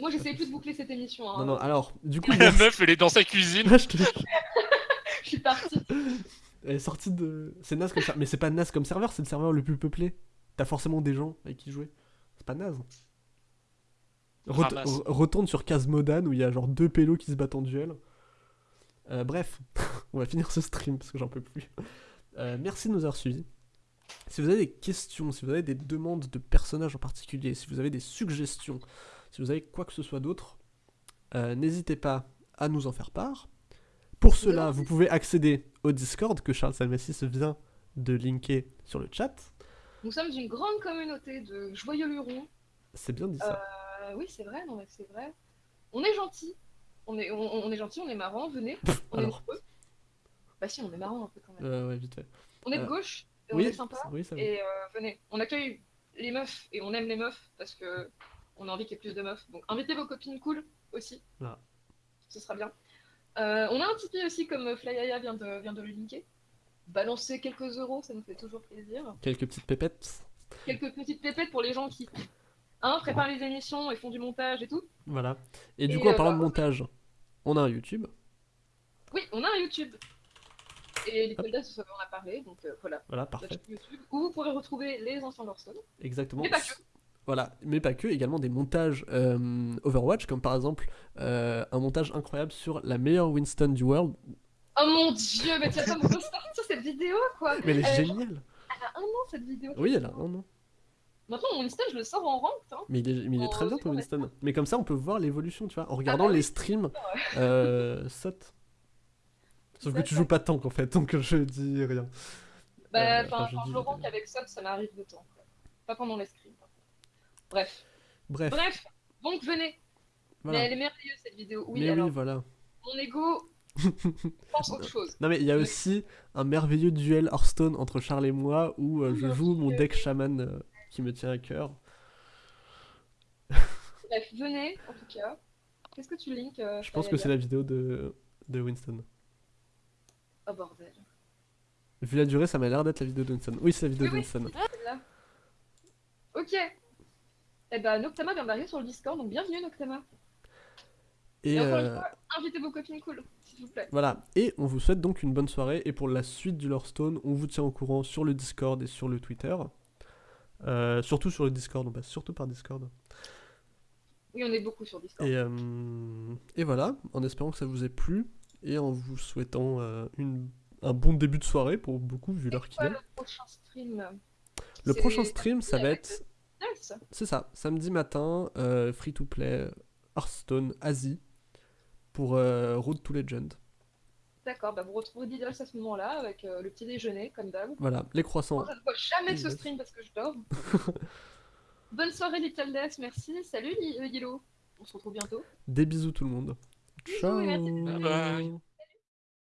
moi j'essayais plus de boucler cette émission. hein. Non, non, alors, du coup, La meuf, elle est dans sa cuisine. Je suis partie. Elle est sortie de. C'est naze comme serveur. Mais c'est pas naze comme serveur, c'est le serveur le plus peuplé. T'as forcément des gens avec qui jouer. C'est pas naze. Ret- retourne sur Casmodan où il y a genre deux pélos qui se battent en duel. Euh, bref, on va finir ce stream parce que j'en peux plus. Euh, merci de nous avoir suivis. Si vous avez des questions, si vous avez des demandes de personnages en particulier, si vous avez des suggestions, si vous avez quoi que ce soit d'autre, euh, n'hésitez pas à nous en faire part. Pour cela, vous pouvez accéder au Discord que Charles Salmassis vient de linker sur le chat. Nous sommes une grande communauté de joyeux lurons. C'est bien dit ça. Euh, oui, c'est vrai, non, mais c'est vrai. On est gentil. On est, on, on est gentil, on est marrant, venez. On est alors. nombreux. Bah si, on est marrant un peu quand même. Euh, ouais, vite fait. on est de euh, gauche, et oui, on est sympa. oui, ça va. Et euh, venez, on accueille les meufs et on aime les meufs parce que on a envie qu'il y ait plus de meufs. Donc invitez vos copines cool aussi. Voilà. Ce sera bien. Euh, on a un Tipeee aussi comme Flyaya vient de, vient de le linker. Balancer quelques euros, ça nous fait toujours plaisir. Quelques petites pépettes. Quelques petites pépettes pour les gens qui hein, préparent les émissions et font du montage et tout. Voilà. Et du Et, coup, en euh, parlant bah, de montage, on a un YouTube. Oui, on a un YouTube. Et Little Death, on en a parlé, donc euh, voilà, Voilà, parfait. YouTube, où vous pourrez retrouver les anciens Hearthstone. Exactement. Mais pas que. Voilà, mais pas que, également des montages euh, Overwatch, comme par exemple euh, un montage incroyable sur la meilleure Winston du world. Oh mon dieu, mais tu as pas me cette vidéo quoi Mais elle est Euh, géniale Elle a un an cette vidéo. Oui, elle a un an. Maintenant, mon Winston, je le sors en ranked. Hein. Mais il est, mais il est Oh, très bien c'est ton Winston. Mais comme ça, on peut voir l'évolution, tu vois, en regardant bah oui. les streams euh, SOT. Sauf que tu joues pas tank en fait, donc je dis rien. Bah, enfin, je quand je le rank avec Sub, ça m'arrive de temps. Pas pendant les scrims. Bref. Bref, Bref, donc venez. Voilà. Mais elle est merveilleuse cette vidéo. Oui, Mais alors oui, voilà. mon ego pense autre chose. Non mais il y a Oui. aussi un merveilleux duel Hearthstone entre Charles et moi où euh, je joue mon deck chaman euh, qui me tient à cœur. Bref, venez en tout cas. Qu'est-ce que tu links euh, Je pense que c'est la vidéo de, de Winston. Oh bordel. Vu la durée, ça m'a l'air d'être la vidéo de Winston. Oui, c'est la vidéo Oui, de oui, Winston. là. Ok. Eh ben, Noctama vient d'arriver sur le Discord, donc bienvenue Noctama. Et Et encore une euh, fois, invitez vos copines cool, s'il vous plaît. voilà. Et on vous souhaite donc une bonne soirée. Et pour la suite du Hearthstone, on vous tient au courant sur le Discord et sur le Twitter. Euh, surtout sur le Discord, on passe surtout par Discord. Oui, on est beaucoup sur Discord. Et, euh, et voilà, en espérant que ça vous ait plu et en vous souhaitant euh, une, un bon début de soirée pour beaucoup vu l'heure qu'il est. le prochain stream? Le C'est- prochain stream, ça va être, C'est ça, samedi matin, euh, free to play Hearthstone Asie pour euh, Road to Legend. D'accord, bah vous retrouverez Diddles à ce moment-là avec euh, le petit déjeuner, comme d'hab. Voilà, les croissants. Je ne vois jamais ce stream parce que je dors. Bonne soirée Little Death, merci. Salut euh, Yellow. On se retrouve bientôt. Des bisous tout le monde. Bisous et Ciao. merci. Bye bye.